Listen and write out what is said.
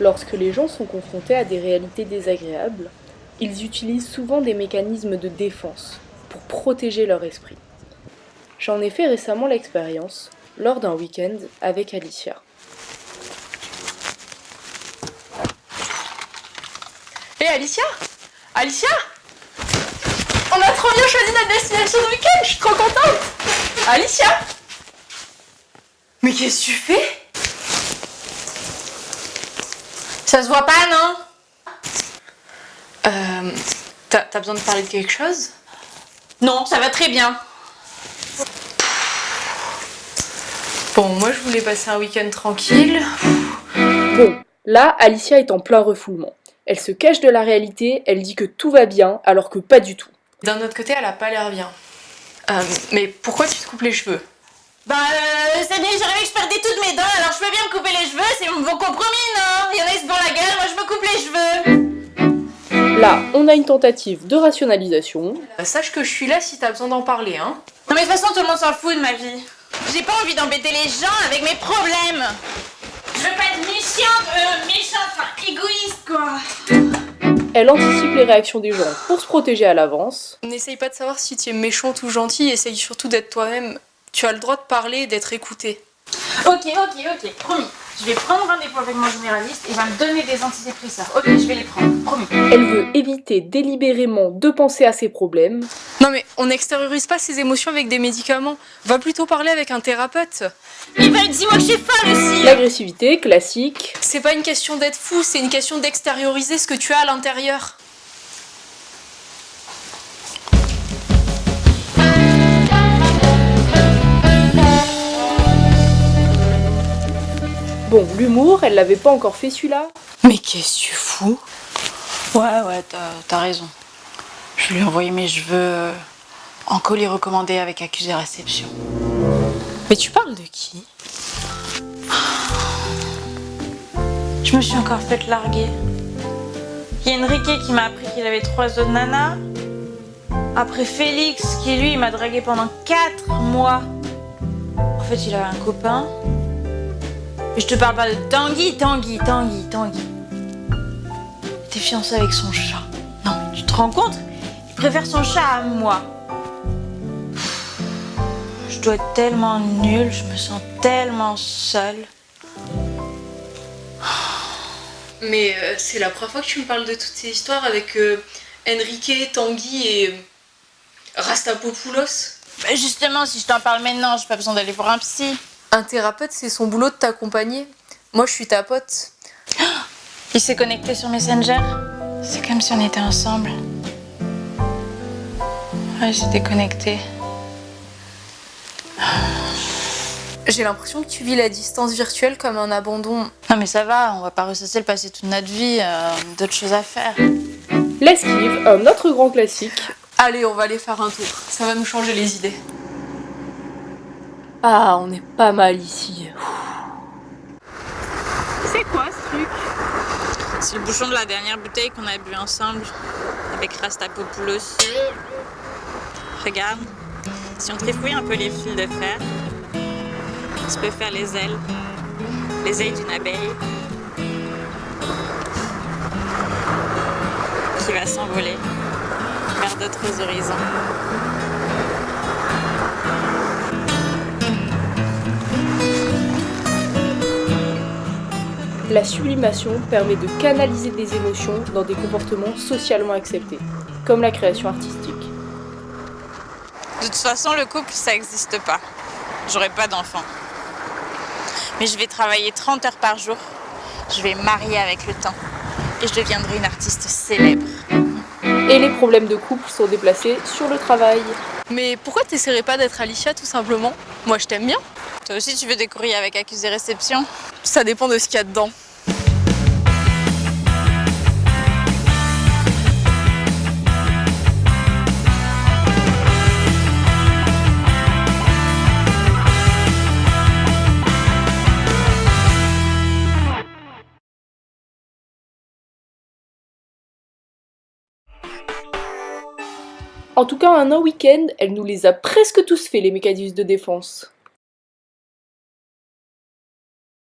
Lorsque les gens sont confrontés à des réalités désagréables, ils utilisent souvent des mécanismes de défense pour protéger leur esprit. J'en ai fait récemment l'expérience lors d'un week-end avec Alicia. Hé Alicia? Alicia? On a trop bien choisi notre destination de week-end, je suis trop contente Alicia Mais qu'est-ce que tu fais? Ça se voit pas, non? Euh... T'as besoin de parler de quelque chose? Non, ça va très bien. Bon, moi je voulais passer un week-end tranquille. Bon, là, Alicia est en plein refoulement. Elle se cache de la réalité, elle dit que tout va bien, alors que pas du tout. D'un autre côté, elle a pas l'air bien. Euh, mais pourquoi tu te coupes les cheveux? Bah, euh, c'est bien, j'arrivais que je perdais toutes mes dents, alors je peux bien me couper les cheveux, c'est mon compromis, non? Il y en a qui se la gueule, moi je me coupe les cheveux. Là, on a une tentative de rationalisation. Euh, sache que je suis là si t'as besoin d'en parler, hein. Non mais de toute façon, tout le monde s'en fout de ma vie. J'ai pas envie d'embêter les gens avec mes problèmes. Je veux pas être méchante, euh, méchante, enfin égoïste quoi. Elle anticipe les réactions des gens pour se protéger à l'avance. N'essaye pas de savoir si tu es méchante ou gentille, essaye surtout d'être toi-même. Tu as le droit de parler et d'être écouté. Ok, ok, ok, promis. Je vais prendre rendez-vous avec mon généraliste et il va me donner des antidépresseurs. Ok, je vais les prendre, promis. Elle veut éviter délibérément de penser à ses problèmes. Non mais on n'extériorise pas ses émotions avec des médicaments. Va plutôt parler avec un thérapeute. Il va dire moi que je suis folle aussi L'agressivité, classique. C'est pas une question d'être fou, c'est une question d'extérioriser ce que tu as à l'intérieur. Bon, l'humour, elle l'avait pas encore fait celui-là. Mais qu'est-ce que tu fous? Ouais, ouais, t'as raison. Je lui ai envoyé mes cheveux euh, en colis recommandé avec accusé réception. Mais tu parles de qui? Je me suis encore fait larguer. Il y a Enrique qui m'a appris qu'il avait trois autres nanas. Après Félix, qui lui, m'a dragué pendant quatre mois. En fait, il avait un copain. Mais je te parle pas de Tanguy, Tanguy, Tanguy, Tanguy. T'es fiancé avec son chat. Non, tu te rends compte? Il préfère son chat à moi. Je dois être tellement nulle, je me sens tellement seule. Mais euh, c'est la première fois que tu me parles de toutes ces histoires avec euh, Enrique, Tanguy et euh, Rastapopoulos. Bah justement, si je t'en parle maintenant, j'ai pas besoin d'aller voir un psy. Un thérapeute, c'est son boulot de t'accompagner. Moi, je suis ta pote. Il s'est connecté sur Messenger. C'est comme si on était ensemble. Ouais, j'étais connectée. J'ai l'impression que tu vis la distance virtuelle comme un abandon. Non mais ça va, on va pas ressasser le passé toute notre vie, euh, d'autres choses à faire. L'esquive, un autre grand classique. Allez, on va aller faire un tour. Ça va nous changer les idées. Ah, on est pas mal ici. C'est quoi ce truc C'est le bouchon de la dernière bouteille qu'on a bu ensemble avec Rastapopoulos. Regarde, si on trifouille un peu les fils de fer, tu peux faire les ailes, les ailes d'une abeille qui va s'envoler vers d'autres horizons. La sublimation permet de canaliser des émotions dans des comportements socialement acceptés, comme la création artistique. De toute façon, le couple, ça n'existe pas. J'aurai pas d'enfant. Mais je vais travailler 30 heures par jour. Je vais marier avec le temps. Et je deviendrai une artiste célèbre. Et les problèmes de couple sont déplacés sur le travail. Mais pourquoi t'essaierais pas d'être Alicia tout simplement? Moi je t'aime bien. Toi aussi tu veux des courriers avec accusé réception? Ça dépend de ce qu'il y a dedans. En tout cas, un week-end, elle nous les a presque tous fait, les mécanismes de défense.